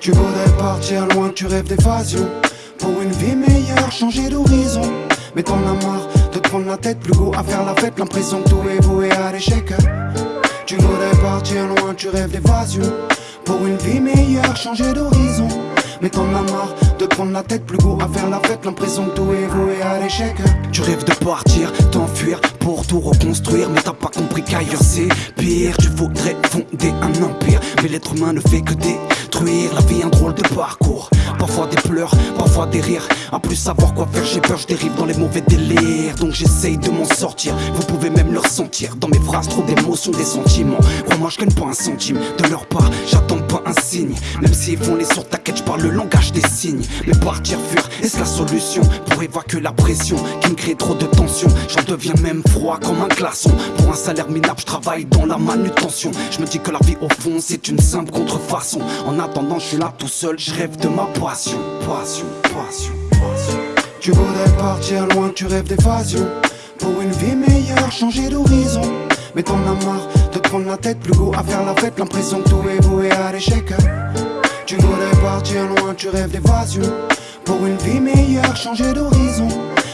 Tu voudrais partir loin, tu rêves d'évasion. Pour une vie meilleure, changer d'horizon. Mais t'en as marre de prendre la tête Plus beau à faire la fête, l'impression que tout est voué à l'échec. Tu voudrais partir loin, tu rêves d'évasion. Pour une vie meilleure, changer d'horizon. Mais t'en as marre de prendre la tête plus beau à faire la fête. L'impression que tout est voué à l'échec. Tu rêves de partir, t'enfuir pour tout reconstruire. Mais t'as pas compris qu'ailleurs c'est pire. Tu voudrais fonder un empire Mais l'être humain ne fait que détruire. La vie un drôle de parcours Parfois des pleurs, parfois des rires. À plus savoir quoi faire j'ai peur, je dérive dans les mauvais délires. Donc j'essaye de m'en sortir Vous pouvez même le ressentir. Dans mes phrases trop d'émotions, des sentiments. Crois-moi je gagne pas un centime. De leur part, j'attends pas un signe. Même s'ils font les sourds, t'inquiète, je parle le langage des signes. Mais partir fuir, est-ce la solution? Pour évacuer la pression qui me crée trop de tension J'en deviens même froid comme un glaçon. Pour un salaire minable, je travaille dans la manutention. Je me dis que la vie au fond c'est une simple contrefaçon. En attendant je suis là tout seul, je rêve de ma passion Passion, passion, Tu voudrais partir loin, tu rêves d'évasion. Pour une vie meilleure, changer d'horizon. Mais t'en as marre de prendre la tête plus beau à faire la fête. L'impression que tout est voué à l'échec. Tu voudrais partir loin, tu rêves d'évasion. Pour une vie meilleure, changer d'horizon.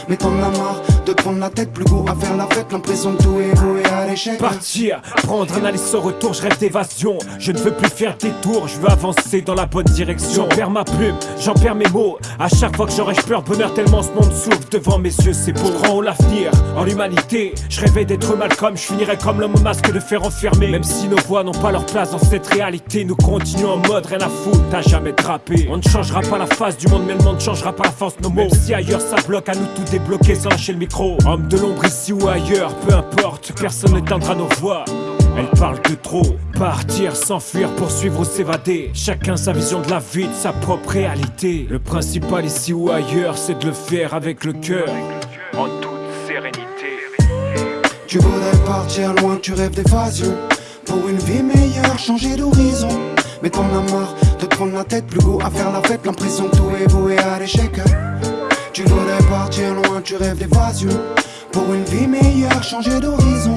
Mais t'en as marre de prendre la tête plus beau à faire la fête. L'impression que tout est à l'échec. Partir, prendre un aller sans retour, je rêve d'évasion. Je ne veux plus faire des tours, je veux avancer dans la bonne direction. J'en perds ma plume, j'en perds mes mots. À chaque fois que j'aurais je peur bonheur tellement ce monde s'ouvre devant mes yeux C'est beau, je l'avenir, en l'humanité. Je rêvais d'être Malcolm, je finirais comme l'homme au masque de fer enfermé. Même si nos voix n'ont pas leur place dans cette réalité Nous continuons en mode rien à foutre, t'as jamais drapé On ne changera pas la face du monde mais le monde changera pas la force. De nos mots. Même si ailleurs ça bloque à nous tout débloquer sans lâcher le micro Homme de l'ombre ici ou ailleurs, peu importe, personne n'éteindra nos voix elle parle de trop, partir, s'enfuir, poursuivre ou s'évader. Chacun sa vision de la vie, de sa propre réalité. Le principal ici ou ailleurs, c'est de le faire avec le cœur. En toute sérénité. Tu voudrais partir loin, tu rêves d'évasion. Pour une vie meilleure, changer d'horizon. Mais t'en as marre de prendre la tête plus beau à faire la fête. L'impression que tout est voué à l'échec tu voudrais partir loin, tu rêves d'évasion. Pour une vie meilleure, changer d'horizon.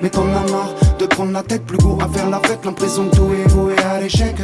Mais t'en as marre de prendre la tête plus beau à faire la fête. L'impression que tout est voué à l'échec